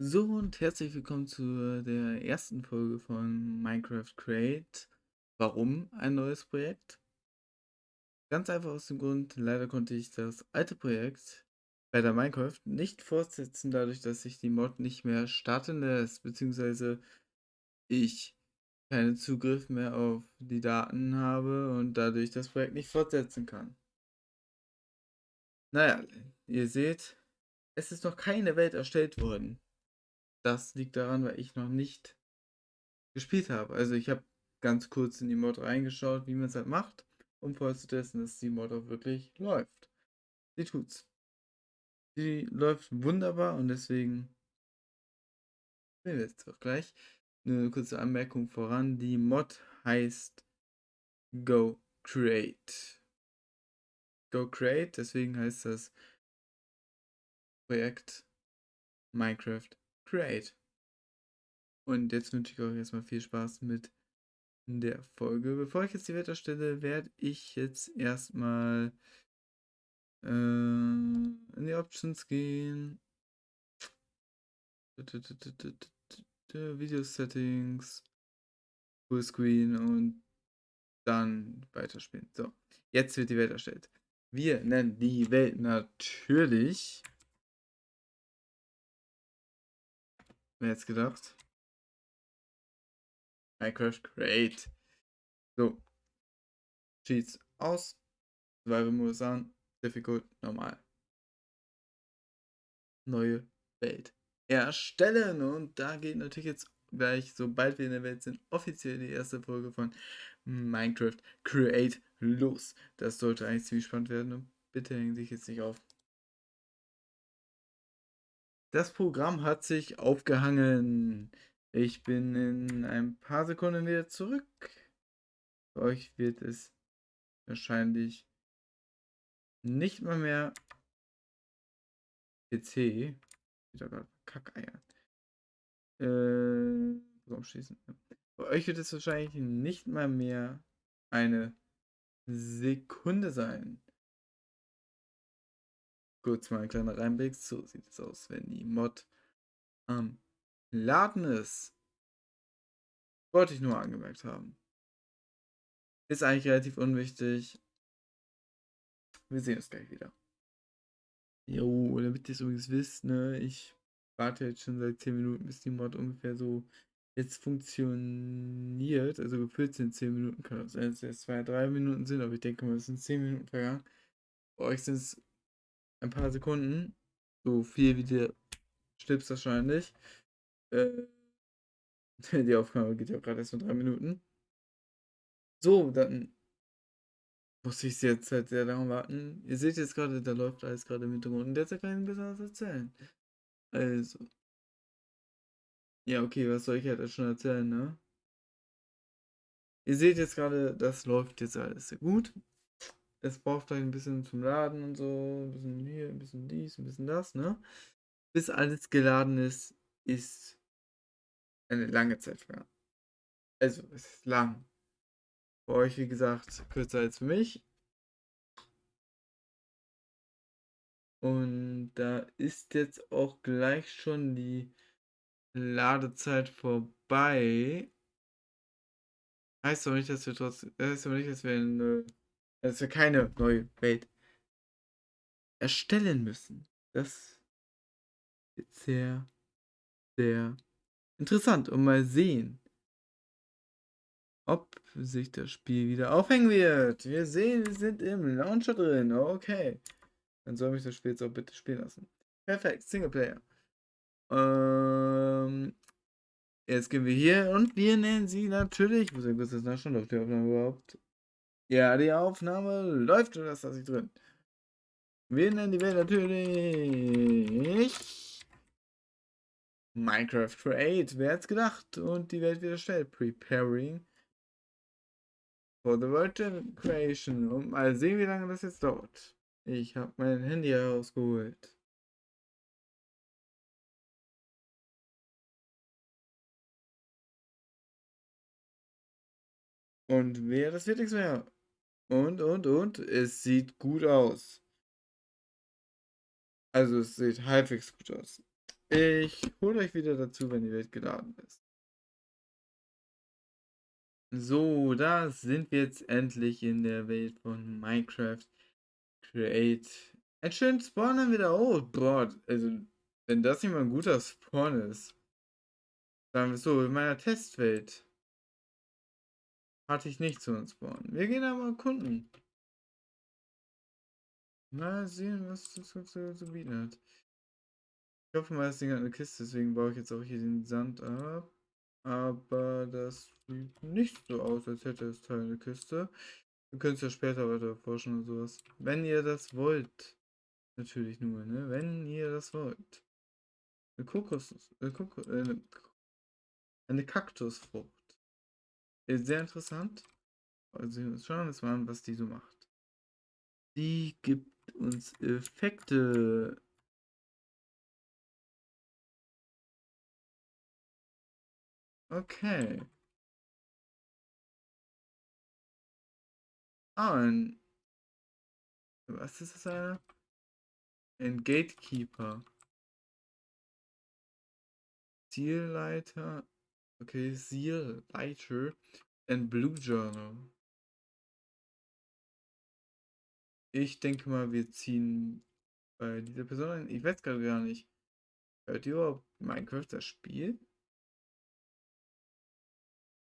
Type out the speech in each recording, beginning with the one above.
So und herzlich willkommen zu der ersten Folge von Minecraft Create. Warum ein neues Projekt? Ganz einfach aus dem Grund, leider konnte ich das alte Projekt bei der Minecraft nicht fortsetzen, dadurch, dass sich die Mod nicht mehr starten lässt, beziehungsweise ich keinen Zugriff mehr auf die Daten habe und dadurch das Projekt nicht fortsetzen kann. Naja, ihr seht, es ist noch keine Welt erstellt worden. Das liegt daran, weil ich noch nicht gespielt habe. Also ich habe ganz kurz in die Mod reingeschaut, wie man es halt macht, um vorzutesten, dass die Mod auch wirklich läuft. Sie tut's. Sie läuft wunderbar und deswegen sehen wir jetzt auch gleich. Eine kurze Anmerkung voran. Die Mod heißt Go Create. Go Create, deswegen heißt das Projekt Minecraft Create. Und jetzt wünsche ich euch erstmal viel Spaß mit der Folge. Bevor ich jetzt die Welt erstelle, werde ich jetzt erstmal äh, in die Options gehen. Video Settings, Fullscreen und dann weiterspielen. So, jetzt wird die Welt erstellt. Wir nennen die Welt natürlich Wer jetzt gedacht? Minecraft Create. So. Cheats aus. Survival Modus an. Difficult normal. Neue Welt erstellen. Und da geht natürlich jetzt gleich, sobald wir in der Welt sind, offiziell die erste Folge von Minecraft Create los. Das sollte eigentlich ziemlich spannend werden. Bitte hängen sich jetzt nicht auf. Das Programm hat sich aufgehangen. Ich bin in ein paar Sekunden wieder zurück. Für euch wird es wahrscheinlich nicht mal mehr PC. Wieder gerade Kackeier. Äh, warum schließen? Für euch wird es wahrscheinlich nicht mal mehr eine Sekunde sein kurz mal ein kleiner Reinblick. So sieht es aus, wenn die Mod am Laden ist. Wollte ich nur angemerkt haben. Ist eigentlich relativ unwichtig. Wir sehen uns gleich wieder. Jo, damit ihr es übrigens wisst, ne, ich warte jetzt schon seit 10 Minuten, bis die Mod ungefähr so jetzt funktioniert. Also gefühlt sind 10 Minuten, kann auch sein, dass es 2, 3 Minuten sind, aber ich denke mal, es sind 10 Minuten vergangen. Bei euch sind es ein paar Sekunden. So viel wie der Schnips wahrscheinlich. Äh, die Aufnahme geht ja gerade erst nur drei Minuten. So, dann muss ich jetzt halt sehr lange warten. Ihr seht jetzt gerade, da läuft alles gerade im Hintergrund und der kann ich besser erzählen. Also. Ja, okay, was soll ich halt schon erzählen, ne? Ihr seht jetzt gerade, das läuft jetzt alles sehr gut es braucht vielleicht ein bisschen zum Laden und so, ein bisschen hier, ein bisschen dies, ein bisschen das, ne? Bis alles geladen ist, ist eine lange Zeit vergangen. Also, es ist lang. Für euch, wie gesagt, kürzer als für mich. Und da ist jetzt auch gleich schon die Ladezeit vorbei. Heißt aber nicht, dass wir trotzdem, heißt aber nicht, dass wir eine dass wir keine neue Welt erstellen müssen. Das ist sehr, sehr interessant und mal sehen, ob sich das Spiel wieder aufhängen wird. Wir sehen, wir sind im Launcher drin. Okay. Dann soll mich das Spiel jetzt auch bitte spielen lassen. Perfekt, Singleplayer. Ähm, jetzt gehen wir hier und wir nennen sie natürlich. Ich muss ja kurz das nachschauen, läuft die Aufnahme überhaupt. Ja, die Aufnahme läuft und das lasse ich drin. Wir nennen die Welt natürlich Minecraft Create. Wer hat's gedacht? Und die Welt wieder stellt. Preparing for the World Creation. Und mal sehen, wie lange das jetzt dauert. Ich habe mein Handy herausgeholt. Und wer das wird nichts mehr. Und, und, und, es sieht gut aus. Also es sieht halbwegs gut aus. Ich hole euch wieder dazu, wenn die Welt geladen ist. So, da sind wir jetzt endlich in der Welt von Minecraft Create. Ein schönen Spawn haben wir da. Oh, boah, also, wenn das nicht mal ein guter Spawn ist. Sagen wir so, in meiner Testwelt hatte ich nicht so einen Spawn. Wir gehen aber erkunden. Mal sehen, was das so zu bieten hat. Ich hoffe mal, das Ding hat eine Kiste, deswegen baue ich jetzt auch hier den Sand ab. Aber das sieht nicht so aus, als hätte es Teil eine Kiste. Wir können es ja später weiter erforschen und sowas. Wenn ihr das wollt. Natürlich nur, ne? Wenn ihr das wollt. Eine Kokos... Eine, Kokos, äh, eine Kaktusfrucht. Ist sehr interessant. Also schauen wir uns mal an, was die so macht. Die gibt uns Effekte. Okay. Ah, ein. Was ist das eine? Ein Gatekeeper. Zielleiter. Okay, Zielleiter. Ein Blue Journal. Ich denke mal, wir ziehen bei dieser Person ein. Ich weiß gerade gar nicht. Hört ihr überhaupt Minecraft das Spiel?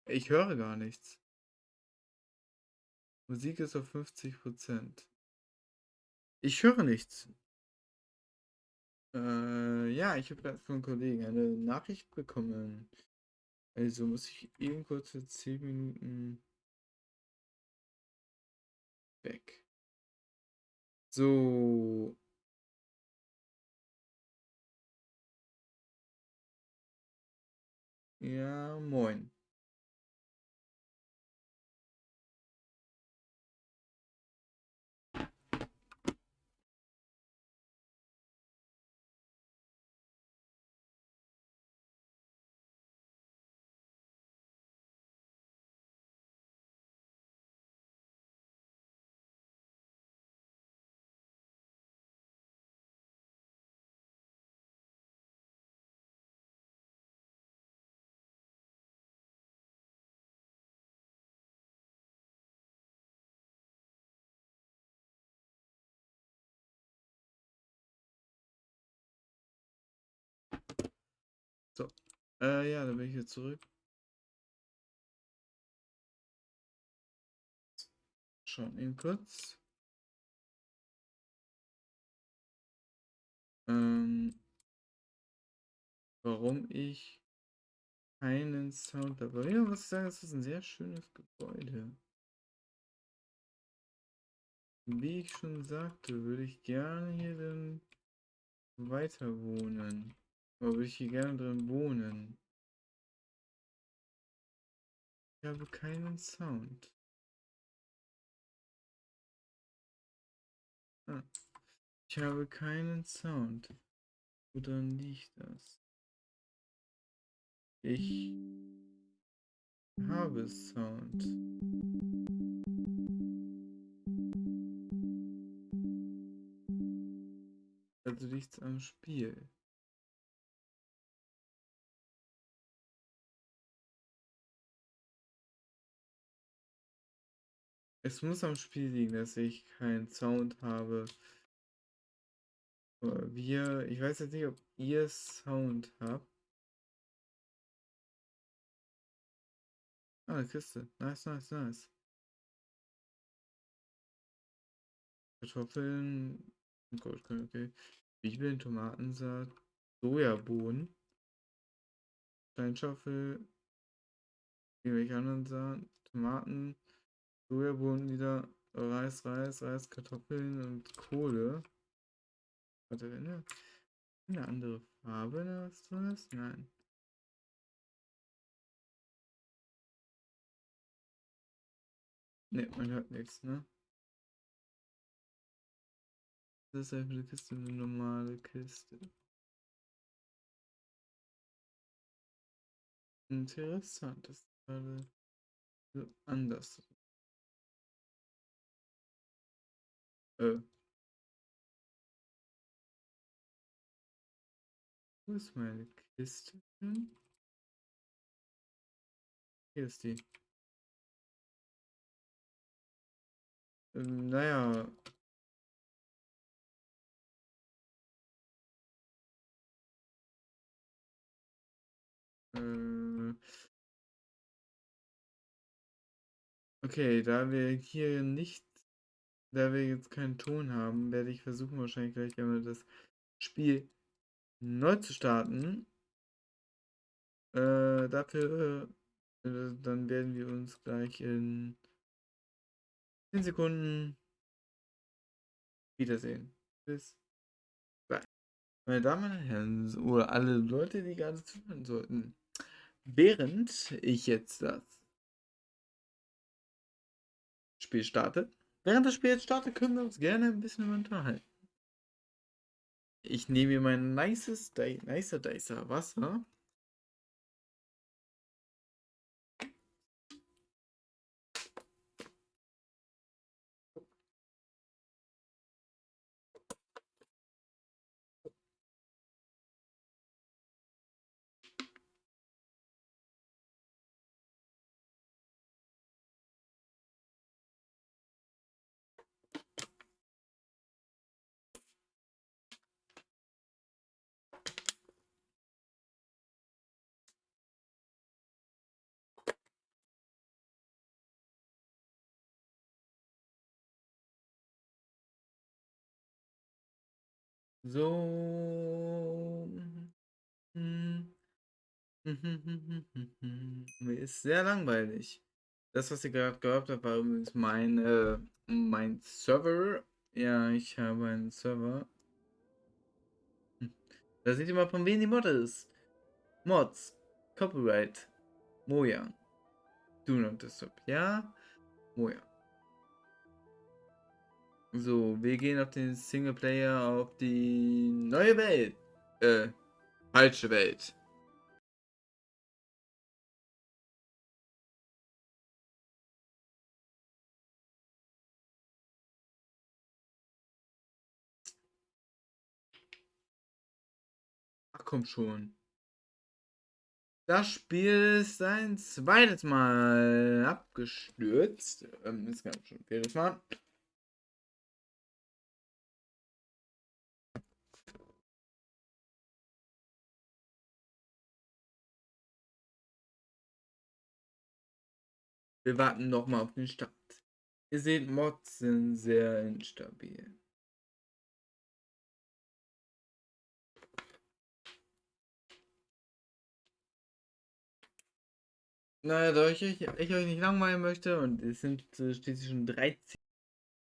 Ich höre gar nichts. Musik ist auf 50%. Ich höre nichts. Äh, ja, ich habe gerade von einem Kollegen eine Nachricht bekommen. Also muss ich eben kurz für 10 Minuten weg. So. Ja, moin. So. Äh, ja, dann bin ich jetzt zurück. Schauen eben kurz. Ähm, warum ich keinen Sound dabei. Ja, muss ich sagen, es ist ein sehr schönes Gebäude. Wie ich schon sagte, würde ich gerne hier dann weiter wohnen. Oder würde ich hier gerne drin wohnen? Ich habe keinen Sound. Ah. Ich habe keinen Sound. Woran liegt das? Ich habe Sound. Also liegt's am Spiel. Es muss am Spiel liegen, dass ich keinen Sound habe. Aber wir, ich weiß jetzt nicht, ob ihr Sound habt. Ah, eine Kiste. Nice, nice, nice. Kartoffeln. Gut, okay. Zwiebeln, Tomatensaat, Sojabohnen, Steinschaufel, irgendwelche anderen Sachen, Tomaten, Sojabohnen wieder, Reis, Reis, Reis, Kartoffeln und Kohle. Warte, eine, eine andere Farbe, was drin ist? Nein. Ne, man hört nichts, ne? Das ist einfach eine Kiste, eine normale Kiste. Interessant, das ist gerade so anders. Äh. Wo ist meine Kiste hin? Hier ist die. Ähm, naja. Äh, okay, da wir hier nicht, da wir jetzt keinen Ton haben, werde ich versuchen wahrscheinlich gleich einmal das Spiel neu zu starten. Äh, dafür, äh, dann werden wir uns gleich in 10 Sekunden wiedersehen. Bis gleich. Meine Damen und Herren, oder alle Leute, die gerade zuhören sollten. Während ich jetzt das Spiel starte, während das Spiel jetzt startet, können wir uns gerne ein bisschen unterhalten. Ich nehme mir mein nices, nicer Dicer Wasser. So. Mir ist sehr langweilig. Das, was ihr gerade gehört habt, war übrigens mein, äh, mein Server. Ja, ich habe einen Server. Da seht ihr mal, von wem die Mod ist. Mods. Copyright. Moja. Do not disturb. Ja. Moja. So, wir gehen auf den Singleplayer auf die neue Welt. Äh, falsche Welt. Ach komm schon. Das Spiel ist ein zweites Mal abgestürzt. Ähm, ist ganz schon viertes Mal. Wir warten nochmal auf den Start. Ihr seht, Mods sind sehr instabil. Naja, da ich, ich, ich euch nicht langweilen möchte und es sind äh, schließlich schon 13.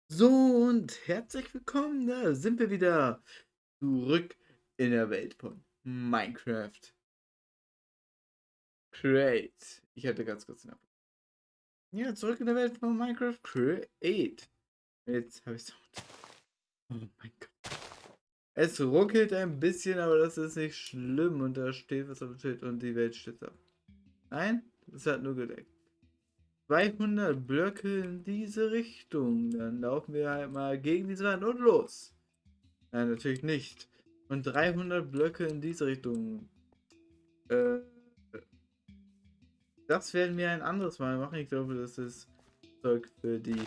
So und herzlich willkommen, da sind wir wieder zurück in der Welt von Minecraft. Create. Ich hatte ganz kurz einen ja, zurück in der Welt von Minecraft Create. Jetzt habe ich es. Oh mein Gott. Es ruckelt ein bisschen, aber das ist nicht schlimm. Und da steht was auf dem Schild und die Welt steht ab. Nein, das hat nur gedeckt. 200 Blöcke in diese Richtung. Dann laufen wir halt mal gegen diese Wand und los. Nein, natürlich nicht. Und 300 Blöcke in diese Richtung. Äh, das werden wir ein anderes Mal machen. Ich glaube, das ist Zeug für die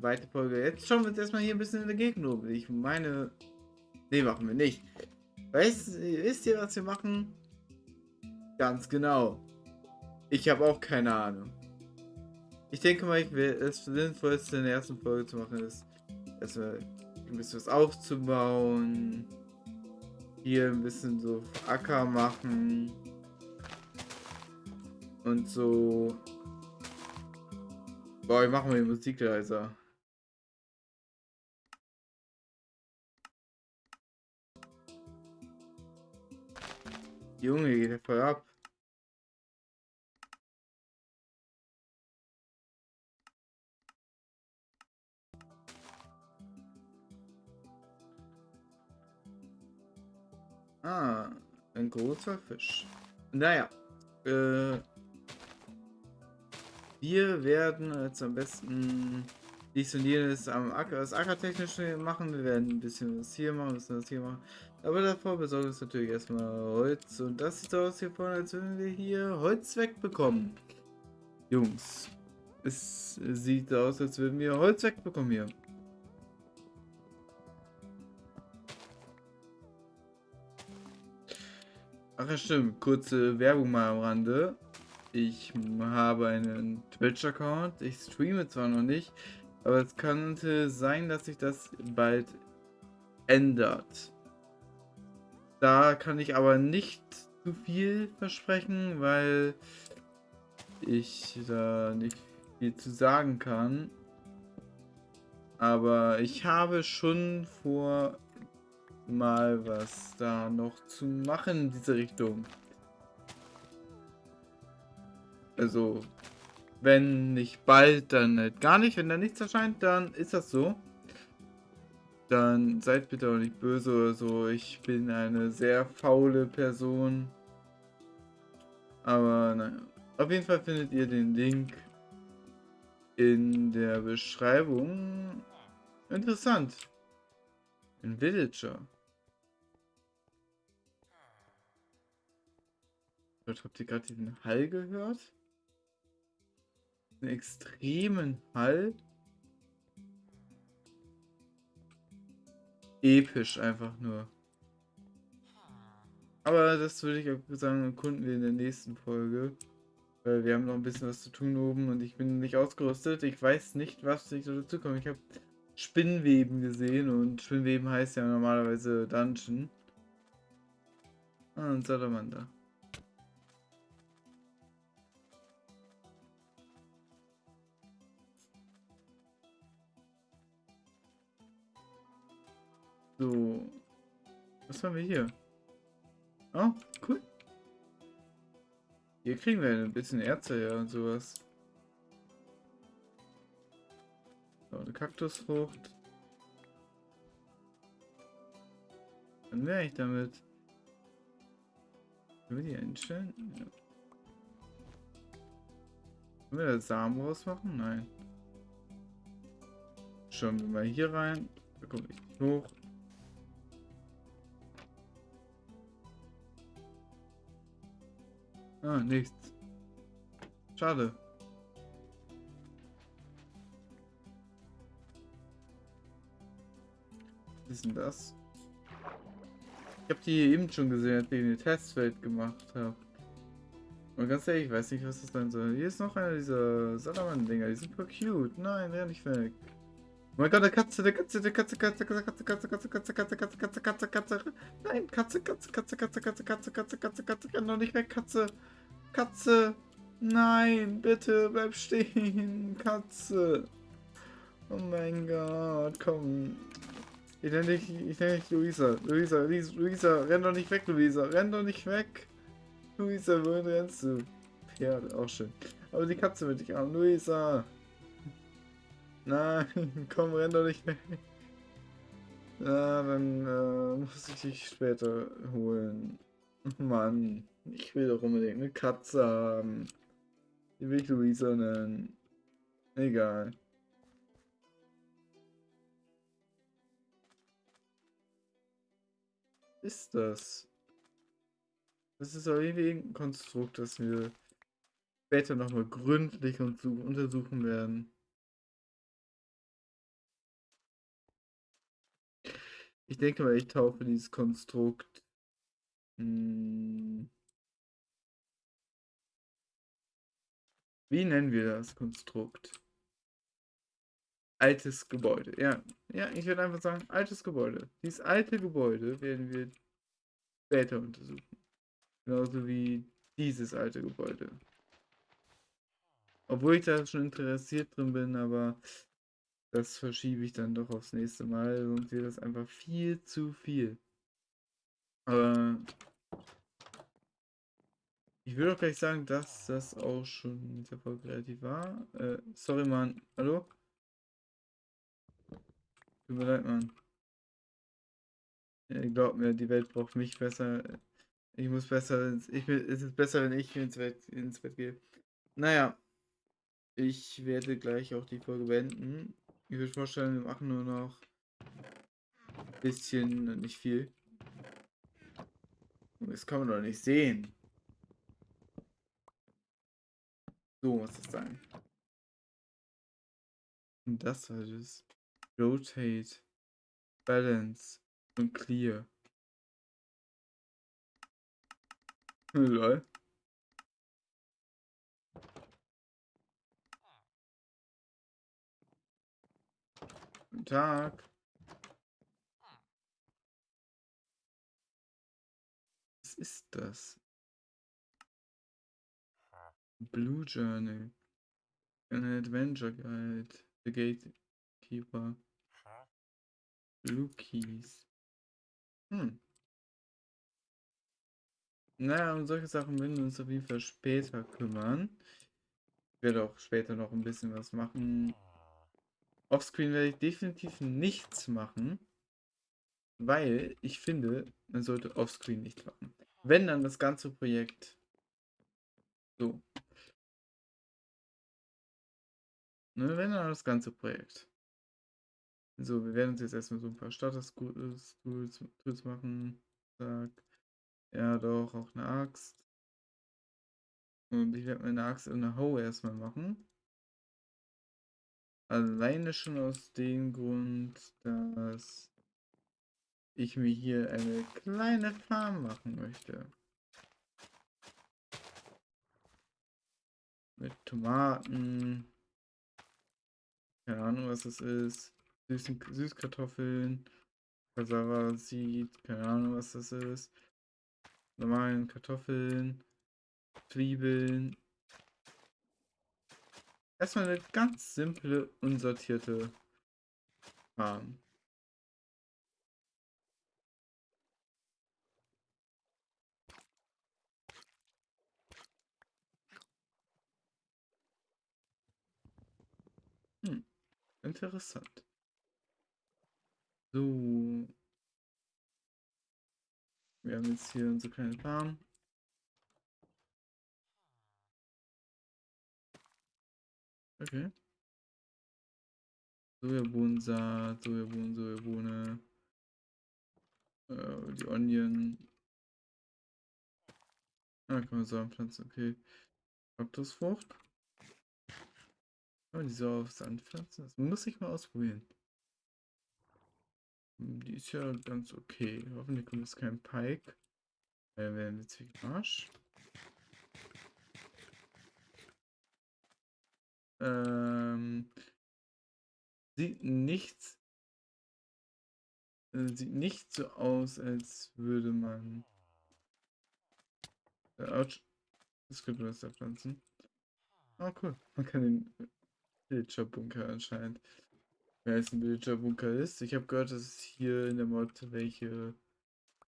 zweite Folge. Jetzt schauen wir uns erstmal hier ein bisschen in der Gegend um. Ich meine... Nee, machen wir nicht. Weißt, wisst ihr, was wir machen? Ganz genau. Ich habe auch keine Ahnung. Ich denke mal, ich will, das Sinnvollste in der ersten Folge zu machen ist, erstmal ein bisschen was aufzubauen. Hier ein bisschen so Acker machen und so. Boah, ich mache mal die Musik. Junge, geht der voll ab. Ah, ein großer Fisch. Naja, äh, wir werden jetzt am besten dies und jenes am Acker, das Ackertechnische machen. Wir werden ein bisschen was hier machen, ein bisschen was hier machen. Aber davor besorgen wir natürlich erstmal Holz. Und das sieht so aus hier vorne, als würden wir hier Holz wegbekommen. Jungs, es sieht aus, als würden wir Holz wegbekommen hier. Ach ja, stimmt. Kurze Werbung mal am Rande. Ich habe einen Twitch-Account. Ich streame zwar noch nicht, aber es könnte sein, dass sich das bald ändert. Da kann ich aber nicht zu viel versprechen, weil ich da nicht viel zu sagen kann. Aber ich habe schon vor, mal was da noch zu machen in diese Richtung. Also, wenn nicht bald, dann halt gar nicht. Wenn da nichts erscheint, dann ist das so. Dann seid bitte auch nicht böse oder so. Ich bin eine sehr faule Person. Aber naja. Auf jeden Fall findet ihr den Link in der Beschreibung. Interessant. Ein Villager. Habt ihr gerade diesen Hall gehört? Einen extremen Hall. Episch einfach nur. Aber das würde ich auch sagen, erkunden wir in der nächsten Folge. Weil wir haben noch ein bisschen was zu tun oben und ich bin nicht ausgerüstet. Ich weiß nicht, was sich so dazu kommt. Ich habe Spinnweben gesehen und Spinnweben heißt ja normalerweise Dungeon. Ah, und Salamander. So. Was haben wir hier? Oh, cool. Hier kriegen wir ein bisschen Erze ja und sowas. So, eine Kaktusfrucht. Dann wäre ich damit. Können wir die einstellen? Ja. Können wir da Samen rausmachen? Nein. Schauen wir mal hier rein. Da komme ich hoch. Ah, nichts. Schade. Was ist denn das? Ich habe die eben schon gesehen, als ich eine Testwelt gemacht habe. Und ganz ehrlich, ich weiß nicht, was das sein soll. Hier ist noch einer dieser Salaman-Dinger. Die sind voll cute. Nein, der nicht weg. Oh mein Gott, der Katze, der Katze, der Katze, Katze, Katze, Katze, Katze, Katze, Katze, Katze, Katze, Katze, Katze, Katze. Nein, Katze, Katze, Katze, Katze, Katze, Katze, Katze, Katze, Katze, renn doch nicht weg, Katze. Katze. Nein, bitte, bleib stehen, Katze. Oh mein Gott, komm. Ich nenne dich, ich nenne dich Luisa. Luisa, Luisa, renn doch nicht weg, Luisa. Renn doch nicht weg. Luisa, wohin rennst du? Pferd, auch schön. Aber die Katze will dich an. Luisa. Nein, komm, renn doch nicht weg. Na, dann äh, muss ich dich später holen. Mann, ich will doch unbedingt eine Katze haben. Die will ich Luisa nennen. Egal. Ist das? Das ist auf jeden ein Konstrukt, das wir später nochmal gründlich untersuchen werden. Ich denke mal, ich taufe dieses Konstrukt. Hm, wie nennen wir das Konstrukt? Altes Gebäude. Ja, ja, ich würde einfach sagen, altes Gebäude. Dieses alte Gebäude werden wir später untersuchen. Genauso wie dieses alte Gebäude. Obwohl ich da schon interessiert drin bin, aber das verschiebe ich dann doch aufs nächste Mal, sonst wird das einfach viel zu viel. Aber ich würde auch gleich sagen, dass das auch schon mit der Folge relativ war. Äh, sorry, Mann. Hallo? Tut mir leid, Mann. Ja, glaubt mir, die Welt braucht mich besser. Ich muss besser, ich, es ist besser, wenn ich ins Bett, ins Bett gehe. Naja, ich werde gleich auch die Folge beenden. Ich würde vorstellen, wir machen nur noch ein bisschen, nicht viel. Das kann man doch nicht sehen. So muss es sein. Und das war das. Rotate, Balance und Clear. Lol. Guten Tag. Was ist das? Blue Journal. Ein Adventure Guide. The Gatekeeper. Blue Keys. Hm. Naja, um solche Sachen werden wir uns auf jeden Fall später kümmern. Ich werde auch später noch ein bisschen was machen. Offscreen werde ich definitiv nichts machen. Weil ich finde, man sollte Offscreen nicht machen. Wenn dann das ganze Projekt so. Ne, wenn dann das ganze Projekt. So, wir werden uns jetzt erstmal so ein paar Status-Tools machen. Zack. Ja, doch, auch eine Axt. Und ich werde meine Axt in der Hoe erstmal machen. Alleine schon aus dem Grund, dass ich mir hier eine kleine Farm machen möchte. Mit Tomaten. Keine Ahnung, was das ist. Süßen, Süßkartoffeln. Kasara sieht. Keine Ahnung, was das ist. Normalen Kartoffeln. Zwiebeln. Erstmal eine ganz simple, unsortierte Farm. Hm, interessant. So. Wir haben jetzt hier unsere kleine Farm. Okay. Sojabohnensaat, Sojabohnen, Sojabohne. Äh, die Onion. Ah, kann man Samen pflanzen, okay. Kaktusfrucht. Man die so aufs anpflanzen? Das muss ich mal ausprobieren. Hm, die ist ja ganz okay. Hoffentlich kommt es kein Pike. Dann werden wir Zwiebelmarsch. Ähm, sieht nichts. Äh, sieht nicht so aus, als würde man. Äh, das könnte man da pflanzen. Ah, cool. Man kann den Villager-Bunker anscheinend. Wer es ein Villager-Bunker ist. Ich habe gehört, dass es hier in der Mod welche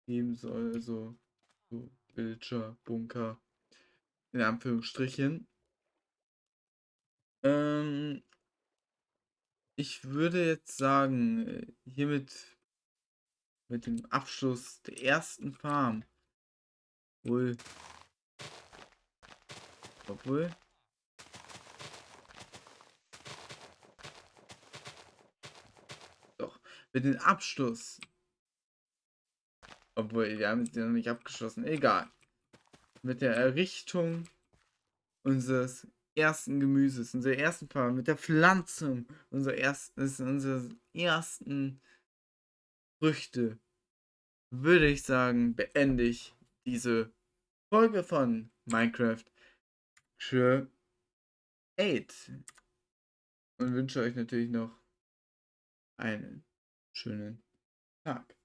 geben soll. Also so Villager-Bunker. In Anführungsstrichen. Ähm, ich würde jetzt sagen, äh, hiermit mit dem Abschluss der ersten Farm. Wohl. Obwohl. Mit dem Abschluss. Obwohl, wir haben es ja noch nicht abgeschlossen. Egal. Mit der Errichtung unseres ersten Gemüses, unserer ersten Farbe, mit der Pflanzung unserer ersten, unserer ersten Früchte, würde ich sagen, beende ich diese Folge von Minecraft Create und wünsche euch natürlich noch einen schönen Tag.